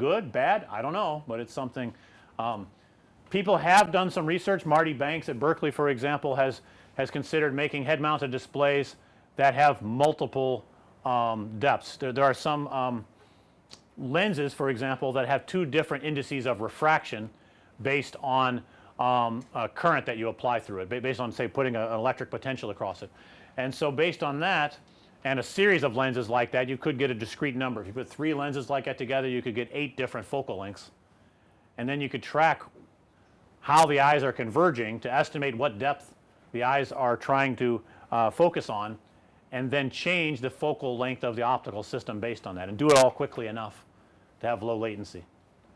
Good, bad? I don't know, but it's something um, people have done some research. Marty Banks at Berkeley for example has has considered making head mounted displays that have multiple um, depths. There, there, are some um, lenses for example that have two different indices of refraction based on um, a current that you apply through it based on say putting a, an electric potential across it. And so based on that and a series of lenses like that you could get a discrete number. If you put 3 lenses like that together you could get 8 different focal lengths and then you could track how the eyes are converging to estimate what depth the eyes are trying to uh, focus on and then change the focal length of the optical system based on that and do it all quickly enough to have low latency.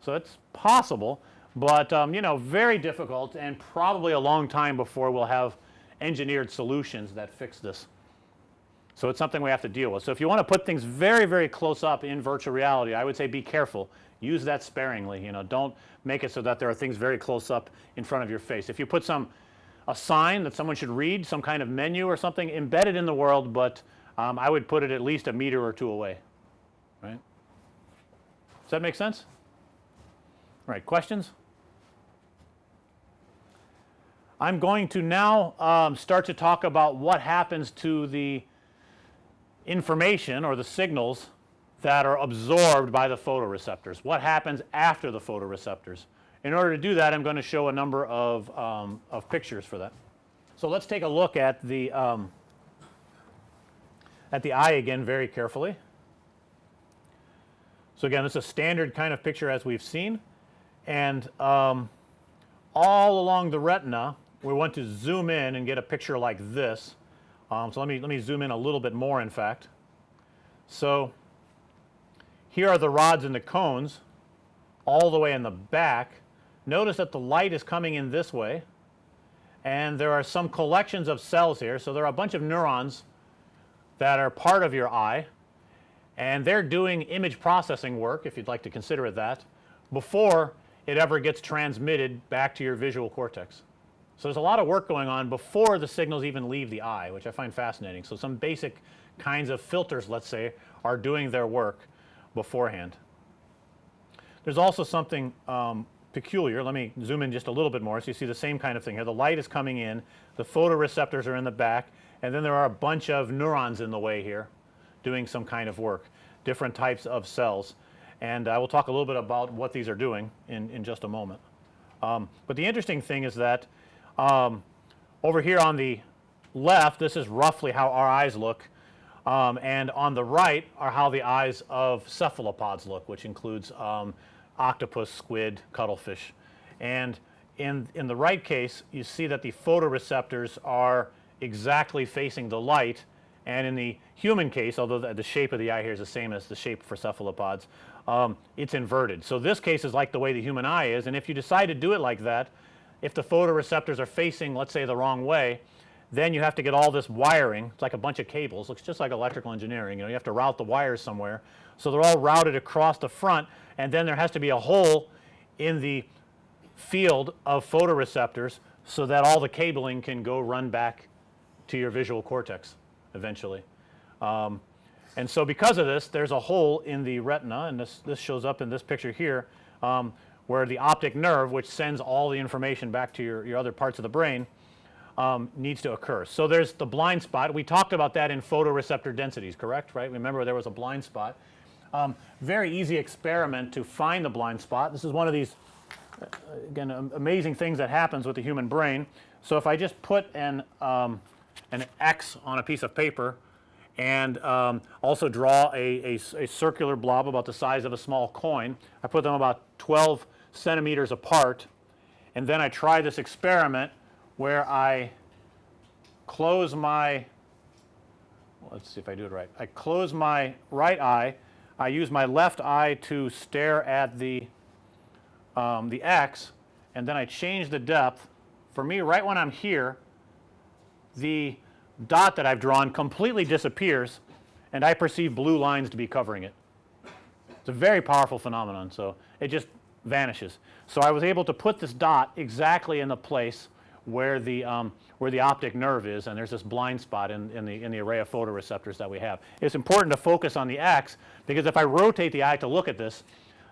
So, it's possible, but um, you know very difficult and probably a long time before we'll have engineered solutions that fix this. So, it's something we have to deal with. So, if you want to put things very very close up in virtual reality I would say be careful use that sparingly you know don't make it so that there are things very close up in front of your face. If you put some a sign that someone should read some kind of menu or something embedded in the world, but um, I would put it at least a meter or 2 away right. Does that make sense? Right questions? I'm going to now um, start to talk about what happens to the information or the signals that are absorbed by the photoreceptors. What happens after the photoreceptors? In order to do that I'm going to show a number of, um, of pictures for that. So, let's take a look at the um, at the eye again very carefully. So, again it's a standard kind of picture as we've seen and um, all along the retina we want to zoom in and get a picture like this. Um, so, let me let me zoom in a little bit more in fact. So, here are the rods and the cones all the way in the back Notice that the light is coming in this way and there are some collections of cells here. So, there are a bunch of neurons that are part of your eye and they're doing image processing work if you'd like to consider it that before it ever gets transmitted back to your visual cortex. So, there's a lot of work going on before the signals even leave the eye which I find fascinating. So, some basic kinds of filters let's say are doing their work beforehand. There's also something um, peculiar. Let me zoom in just a little bit more so you see the same kind of thing here. The light is coming in, the photoreceptors are in the back and then there are a bunch of neurons in the way here doing some kind of work, different types of cells. And I will talk a little bit about what these are doing in, in just a moment. Um, but the interesting thing is that um, over here on the left this is roughly how our eyes look um, and on the right are how the eyes of cephalopods look which includes um, octopus, squid, cuttlefish. And in, in the right case you see that the photoreceptors are exactly facing the light and in the human case although the, the shape of the eye here is the same as the shape for cephalopods um, it's inverted. So, this case is like the way the human eye is and if you decide to do it like that if the photoreceptors are facing let's say the wrong way then you have to get all this wiring it's like a bunch of cables looks just like electrical engineering you know you have to route the wires somewhere. So, they're all routed across the front and then there has to be a hole in the field of photoreceptors so that all the cabling can go run back to your visual cortex eventually. Um, and so because of this there's a hole in the retina and this, this shows up in this picture here um, where the optic nerve which sends all the information back to your, your other parts of the brain um, needs to occur. So, there's the blind spot we talked about that in photoreceptor densities correct right. Remember there was a blind spot um, very easy experiment to find the blind spot. This is one of these uh, again amazing things that happens with the human brain. So, if I just put an, um, an X on a piece of paper and um, also draw a, a, a, circular blob about the size of a small coin. I put them about 12 centimeters apart and then I try this experiment where I close my let's see if I do it right. I close my right eye I use my left eye to stare at the, um, the X and then I change the depth. For me right when I'm here the dot that I've drawn completely disappears and I perceive blue lines to be covering it. It's a very powerful phenomenon. So, it just vanishes. So, I was able to put this dot exactly in the place where the um, where the optic nerve is and there's this blind spot in, in the in the array of photoreceptors that we have. It's important to focus on the X because if I rotate the eye to look at this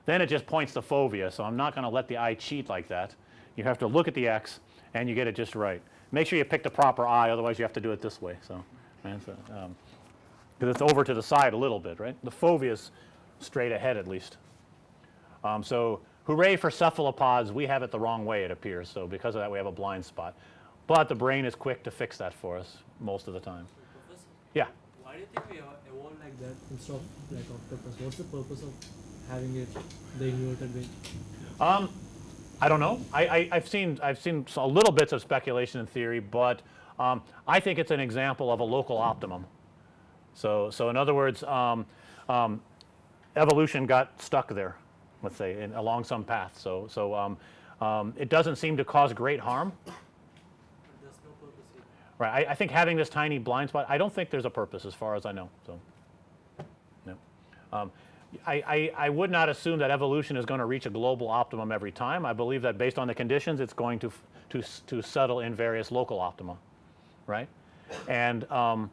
then it just points to fovea. So, I'm not going to let the eye cheat like that. You have to look at the X and you get it just right. Make sure you pick the proper eye otherwise you have to do it this way. So, because um, it's over to the side a little bit right. The fovea is straight ahead at least. Um, so, hooray for cephalopods we have it the wrong way it appears. So, because of that we have a blind spot, but the brain is quick to fix that for us most of the time. Yeah. why do you think we evo- evolved like that instead of like octopus? What's the purpose of having it the inverted way? Um, I don't know. I, I, I've seen I've seen a little bits of speculation and theory, but um, I think it's an example of a local optimum. So so in other words, um, um, evolution got stuck there, let's say, in, along some path. So so um, um, it doesn't seem to cause great harm. Right. I, I think having this tiny blind spot, I don't think there's a purpose as far as I know. So, no. Um, I, I, I would not assume that evolution is going to reach a global optimum every time. I believe that based on the conditions, it's going to, to, to settle in various local optima, right? And um,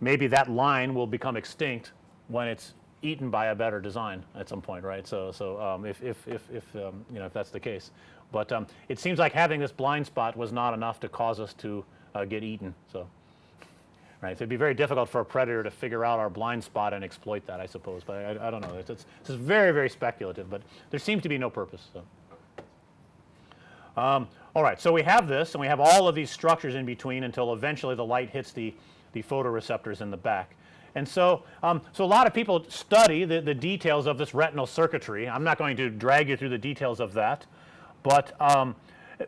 maybe that line will become extinct when it's eaten by a better design at some point, right? So, so um, if, if, if, if um, you know, if that's the case. But um, it seems like having this blind spot was not enough to cause us to uh, get eaten. So, right. So it'd be very difficult for a predator to figure out our blind spot and exploit that, I suppose. But I, I don't know. It's, it's, it's very, very speculative. But there seems to be no purpose. So. Um, all right, so we have this, and we have all of these structures in between until eventually the light hits the, the photoreceptors in the back. And so, um, so a lot of people study the, the details of this retinal circuitry. I'm not going to drag you through the details of that, but um,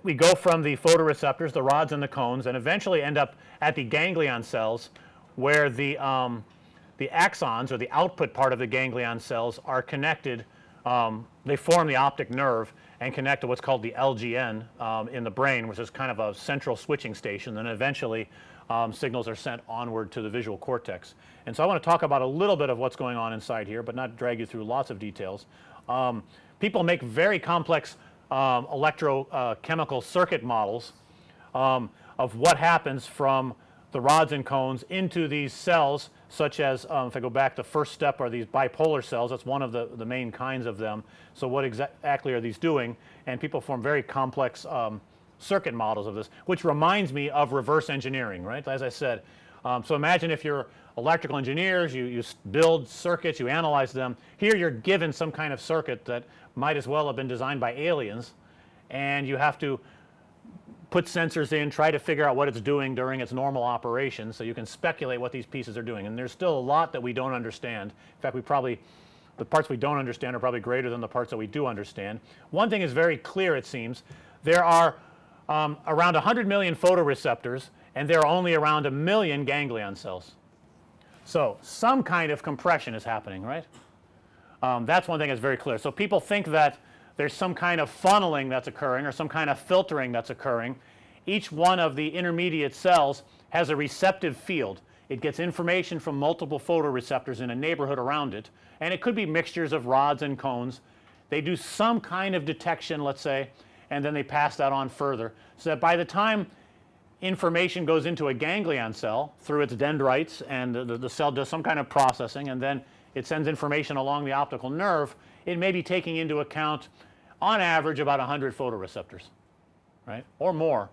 we go from the photoreceptors, the rods and the cones, and eventually end up at the ganglion cells where the, um, the axons or the output part of the ganglion cells are connected. Um, they form the optic nerve and connect to what's called the LGN um, in the brain, which is kind of a central switching station. Then eventually um, signals are sent onward to the visual cortex. And so I want to talk about a little bit of what's going on inside here, but not drag you through lots of details. Um, people make very complex um, electrochemical circuit models um, of what happens from the rods and cones into these cells such as um, if I go back the first step are these bipolar cells that's one of the, the main kinds of them. So what exactly are these doing and people form very complex um, circuit models of this which reminds me of reverse engineering right as I said. Um, so imagine if you're electrical engineers you, you build circuits you analyze them here you're given some kind of circuit that might as well have been designed by aliens and you have to put sensors in, try to figure out what it's doing during its normal operation so you can speculate what these pieces are doing. And there's still a lot that we don't understand. In fact, we probably the parts we don't understand are probably greater than the parts that we do understand. One thing is very clear it seems. There are um, around 100 million photoreceptors and there are only around a million ganglion cells. So, some kind of compression is happening, right? Um, that's one thing that's very clear. So, people think that there's some kind of funneling that's occurring or some kind of filtering that's occurring. Each one of the intermediate cells has a receptive field. It gets information from multiple photoreceptors in a neighborhood around it and it could be mixtures of rods and cones. They do some kind of detection let's say and then they pass that on further. So that by the time information goes into a ganglion cell through its dendrites and the, the, cell does some kind of processing and then it sends information along the optical nerve it may be taking into account on average about 100 photoreceptors right? Or more.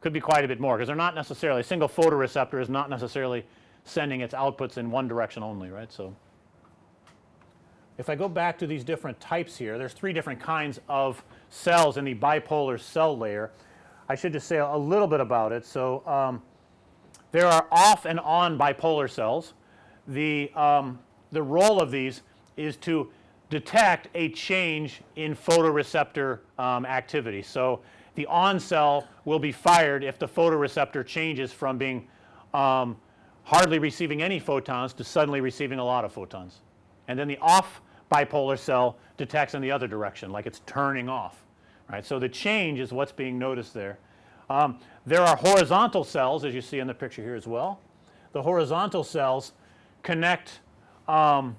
Could be quite a bit more because they're not necessarily a single photoreceptor is not necessarily sending its outputs in one direction only right. So, if I go back to these different types here there's three different kinds of cells in the bipolar cell layer. I should just say a little bit about it. So, um, there are off and on bipolar cells. The, um, the role of these is to detect a change in photoreceptor um, activity. So, the on cell will be fired if the photoreceptor changes from being um, hardly receiving any photons to suddenly receiving a lot of photons. And then the off bipolar cell detects in the other direction like it's turning off right. So, the change is what's being noticed there. Um, there are horizontal cells as you see in the picture here as well. The horizontal cells connect um,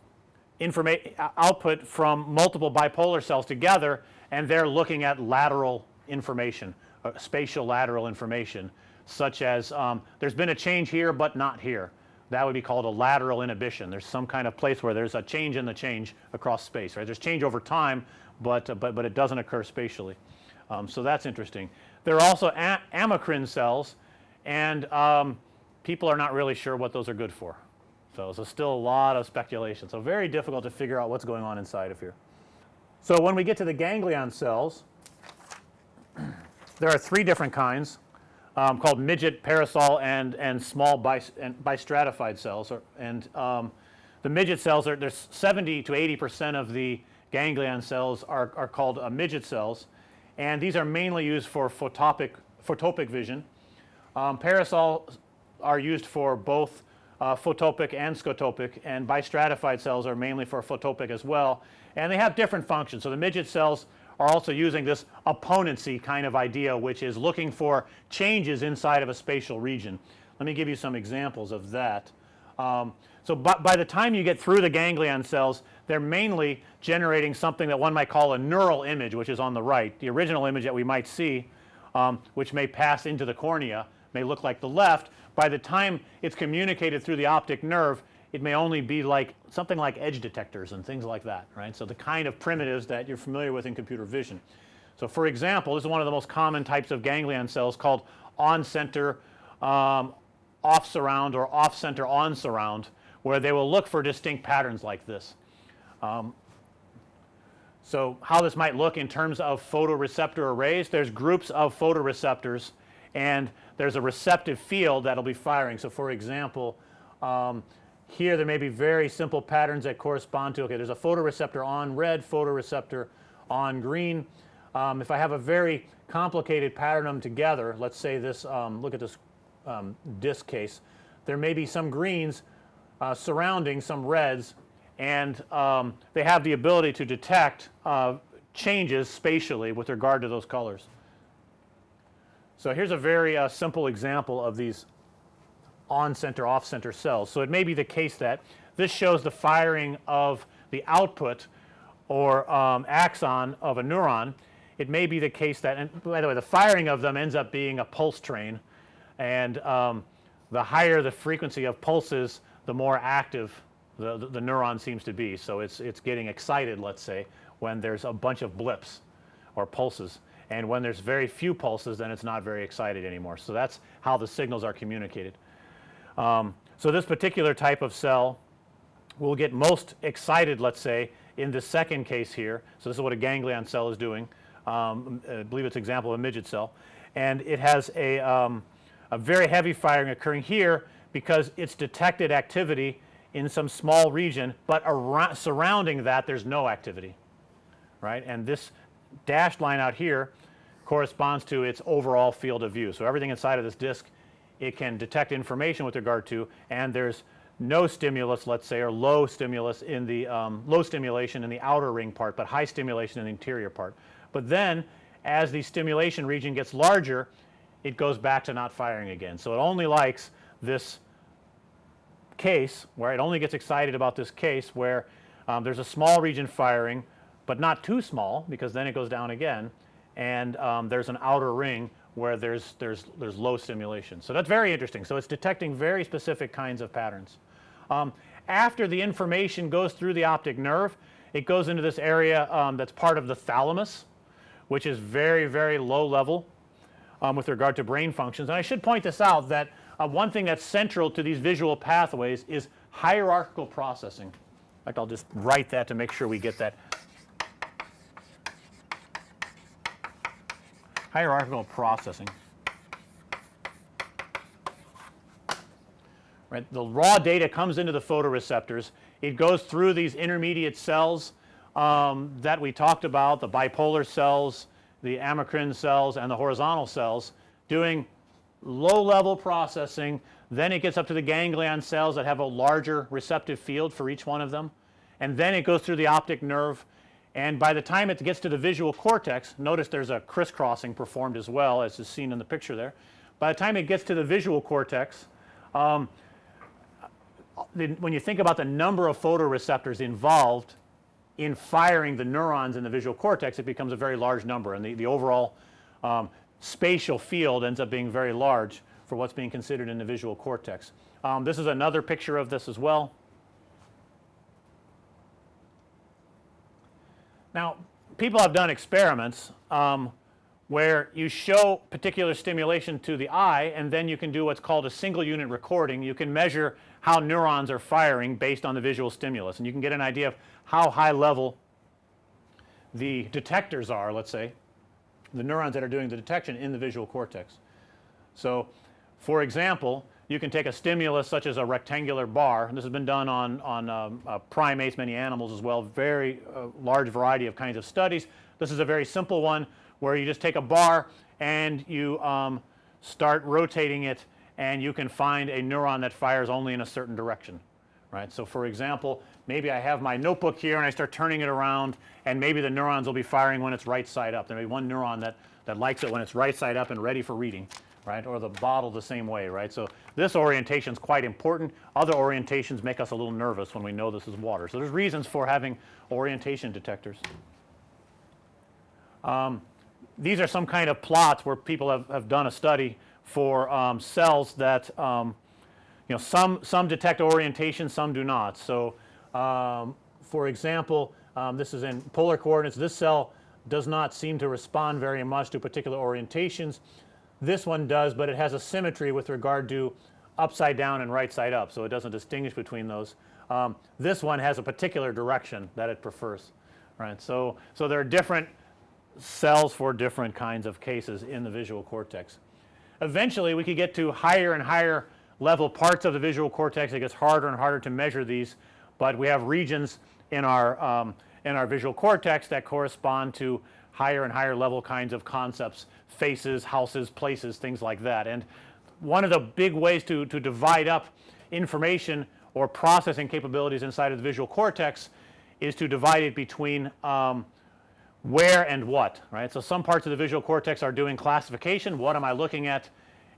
information output from multiple bipolar cells together and they're looking at lateral information, uh, spatial lateral information such as um, there's been a change here, but not here. That would be called a lateral inhibition. There's some kind of place where there's a change in the change across space, right? There's change over time, but uh, but but it doesn't occur spatially. Um, so that's interesting. There are also amacrine cells, and um, people are not really sure what those are good for. So, so still a lot of speculation. So very difficult to figure out what's going on inside of here. So when we get to the ganglion cells, there are three different kinds um, called midget, parasol, and and small bis, and bistratified cells. Or, and um, the midget cells are there's 70 to 80 percent of the ganglion cells are, are called uh, midget cells, and these are mainly used for photopic photopic vision. Um, parasol are used for both uh, photopic and scotopic, and bistratified cells are mainly for photopic as well, and they have different functions. So the midget cells are also using this opponency kind of idea, which is looking for changes inside of a spatial region. Let me give you some examples of that. Um, so by, by, the time you get through the ganglion cells, they're mainly generating something that one might call a neural image, which is on the right. The original image that we might see, um, which may pass into the cornea, may look like the left. By the time it's communicated through the optic nerve, it may only be like something like edge detectors and things like that, right. So, the kind of primitives that you're familiar with in computer vision. So, for example, this is one of the most common types of ganglion cells called on center um, off surround or off center on surround where they will look for distinct patterns like this. Um, so, how this might look in terms of photoreceptor arrays, there's groups of photoreceptors and there's a receptive field that'll be firing. So, for example, um, here there may be very simple patterns that correspond to okay there's a photoreceptor on red photoreceptor on green. Um, if I have a very complicated pattern them together let's say this um, look at this um, disk case there may be some greens uh, surrounding some reds and um, they have the ability to detect uh, changes spatially with regard to those colors. So, here's a very uh, simple example of these on center off center cells. So, it may be the case that this shows the firing of the output or um, axon of a neuron. It may be the case that and by the way the firing of them ends up being a pulse train and um, the higher the frequency of pulses the more active the, the, the neuron seems to be. So, it's, it's getting excited let's say when there's a bunch of blips or pulses and when there's very few pulses then it's not very excited anymore. So, that's how the signals are communicated. Um, so, this particular type of cell will get most excited let's say in the second case here. So, this is what a ganglion cell is doing. Um, I believe it's example of a midget cell and it has a, um, a very heavy firing occurring here because it's detected activity in some small region, but around, surrounding that there's no activity right and this dashed line out here corresponds to its overall field of view. So, everything inside of this disk it can detect information with regard to and there's no stimulus let's say or low stimulus in the um, low stimulation in the outer ring part, but high stimulation in the interior part. But then as the stimulation region gets larger it goes back to not firing again. So, it only likes this case where it only gets excited about this case where um, there's a small region firing, but not too small because then it goes down again and um, there's an outer ring where there's, there's, there's low stimulation. So, that's very interesting. So, it's detecting very specific kinds of patterns. Um, after the information goes through the optic nerve, it goes into this area um, that's part of the thalamus, which is very, very low level um, with regard to brain functions. And I should point this out that uh, one thing that's central to these visual pathways is hierarchical processing. In fact, I'll just write that to make sure we get that hierarchical processing. Right, the raw data comes into the photoreceptors. It goes through these intermediate cells um, that we talked about, the bipolar cells, the amacrine cells, and the horizontal cells, doing low level processing. Then it gets up to the ganglion cells that have a larger receptive field for each one of them, and then it goes through the optic nerve and by the time it gets to the visual cortex, notice there's a crisscrossing performed as well as is seen in the picture there. By the time it gets to the visual cortex, um, the, when you think about the number of photoreceptors involved in firing the neurons in the visual cortex, it becomes a very large number and the, the overall um, spatial field ends up being very large for what's being considered in the visual cortex. Um, this is another picture of this as well. Now, people have done experiments um, where you show particular stimulation to the eye and then you can do what's called a single unit recording. You can measure how neurons are firing based on the visual stimulus and you can get an idea of how high level the detectors are let's say the neurons that are doing the detection in the visual cortex. So, for example, you can take a stimulus such as a rectangular bar and this has been done on, on um, uh, primates, many animals as well, very uh, large variety of kinds of studies. This is a very simple one where you just take a bar and you um, start rotating it and you can find a neuron that fires only in a certain direction right. So, for example, maybe I have my notebook here and I start turning it around and maybe the neurons will be firing when it's right side up. There may be one neuron that, that likes it when it's right side up and ready for reading right or the bottle the same way right. So, this orientation is quite important. Other orientations make us a little nervous when we know this is water. So, there's reasons for having orientation detectors. Um, these are some kind of plots where people have, have done a study for um, cells that um, you know some some detect orientation some do not. So, um, for example, um, this is in polar coordinates this cell does not seem to respond very much to particular orientations. This one does, but it has a symmetry with regard to upside down and right side up. So, it doesn't distinguish between those. Um, this one has a particular direction that it prefers right. So, so there are different cells for different kinds of cases in the visual cortex. Eventually, we could get to higher and higher level parts of the visual cortex. It gets harder and harder to measure these, but we have regions in our um, in our visual cortex that correspond to higher and higher level kinds of concepts, faces, houses, places, things like that. And one of the big ways to, to divide up information or processing capabilities inside of the visual cortex is to divide it between um, where and what right. So, some parts of the visual cortex are doing classification what am I looking at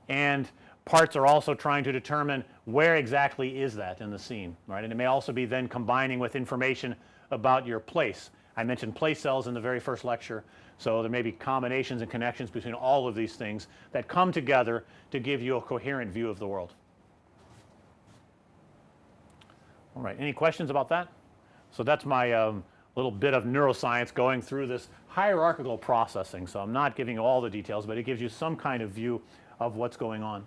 and parts are also trying to determine where exactly is that in the scene right and it may also be then combining with information about your place. I mentioned place cells in the very first lecture. So, there may be combinations and connections between all of these things that come together to give you a coherent view of the world. All right, any questions about that? So, that's my um, little bit of neuroscience going through this hierarchical processing. So, I'm not giving you all the details, but it gives you some kind of view of what's going on.